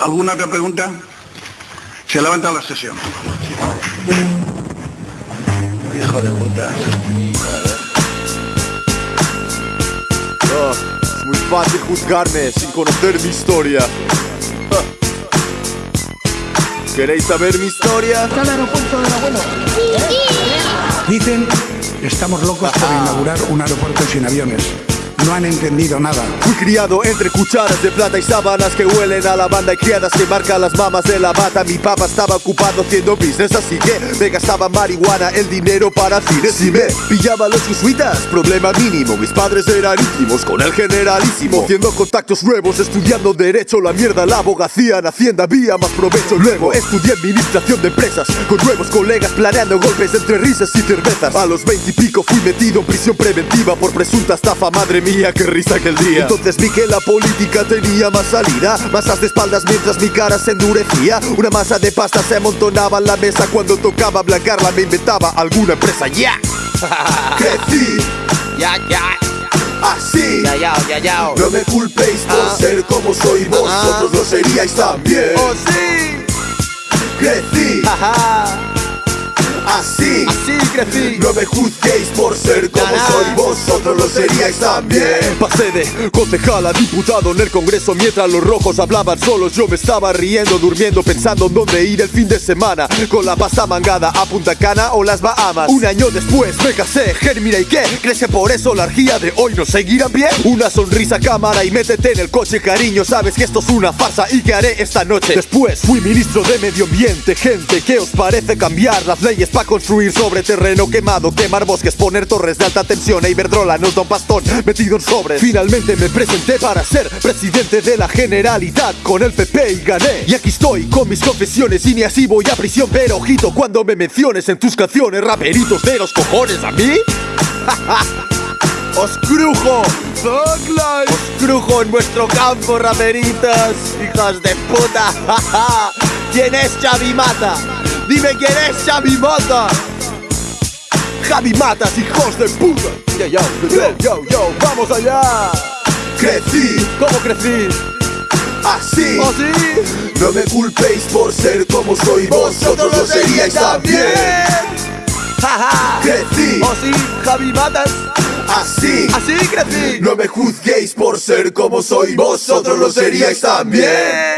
¿Alguna otra pregunta? Se levanta la sesión. Hijo de puta. Es muy fácil juzgarme sin conocer mi historia. ¿Queréis saber mi historia? Dicen que estamos locos por inaugurar un aeropuerto sin aviones. No han entendido nada. Fui criado entre cucharas de plata y sábanas que huelen a lavanda y criadas que marcan las mamas de la bata. Mi papá estaba ocupado haciendo business, así que me gastaba marihuana, el dinero para cines. Si me pillaba los jesuitas, problema mínimo. Mis padres eran íntimos con el generalísimo. Haciendo contactos nuevos, estudiando derecho, la mierda, la abogacía en Hacienda, había más provecho. Luego estudié administración de empresas con nuevos colegas planeando golpes entre risas y cervezas. A los 20 y pico fui metido en prisión preventiva por presunta estafa, madre mía qué risa aquel día. Entonces vi que la política tenía más salida Masas de espaldas mientras mi cara se endurecía. Una masa de pasta se amontonaba en la mesa Cuando tocaba blancarla me inventaba alguna empresa. ¡Ya! Crecí. Ya, ya. Así. Ya, ya, ya, ya. No me culpéis por Ah. ser como soy Vosotros lo seríais también. Oh, sí. Crecí. Ajá así Así crecí No me juzguéis por ser como soy, vosotros lo seríais también. Pasé de concejal a diputado en el Congreso mientras los rojos hablaban solos. Yo me estaba riendo, durmiendo, pensando en dónde ir el fin de semana. Con la pasta mangada a Punta Cana o las Bahamas. Un año después me casé, Germina y qué. ¿Crees que por eso la orgía de hoy nos seguirá bien? Una sonrisa cámara y métete en el coche, cariño. Sabes que esto es una farsa y que haré esta noche. Después fui ministro de Medio Ambiente, gente. ¿Qué os parece cambiar las leyes para construir sobre terreno quemado? Quemar bosques, poner torres de alta tensión. E Iberdrola nos da un pastón metido en sobres. Finalmente me presenté para ser presidente de la Generalidad con el PP y gané. Y aquí estoy con mis confesiones y ni así voy a prisión. Pero ojito cuando me menciones en tus canciones, raperitos de los cojones a mí. ¡Os crujo! ¡Os crujo en vuestro campo, raperitas! ¡Hijas de puta! ¿Quién es Xavi Mata? Dime quién es Xavi Mata. Javi Matas, hijos de puta. Yo, yo, yo, yo, yo, vamos allá. Crecí, ¿cómo crecí? Así, Oh, sí no me culpéis por ser como soy, vosotros lo seríais también. Jaja Crecí, Oh, sí Javi Matas así, Así crecí no me juzguéis por ser como soy, vosotros lo seríais también.